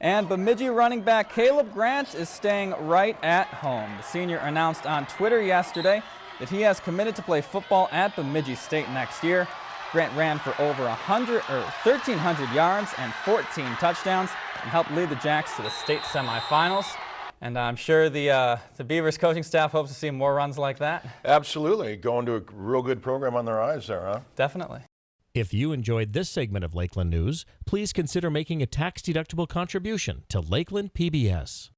And Bemidji running back Caleb Grant is staying right at home. The senior announced on Twitter yesterday that he has committed to play football at Bemidji State next year. Grant ran for over 100 or 1,300 yards and 14 touchdowns and helped lead the Jacks to the state semifinals. And I'm sure the, uh, the Beavers coaching staff hopes to see more runs like that. Absolutely. Going to a real good program on their eyes there, huh? Definitely. If you enjoyed this segment of Lakeland News, please consider making a tax-deductible contribution to Lakeland PBS.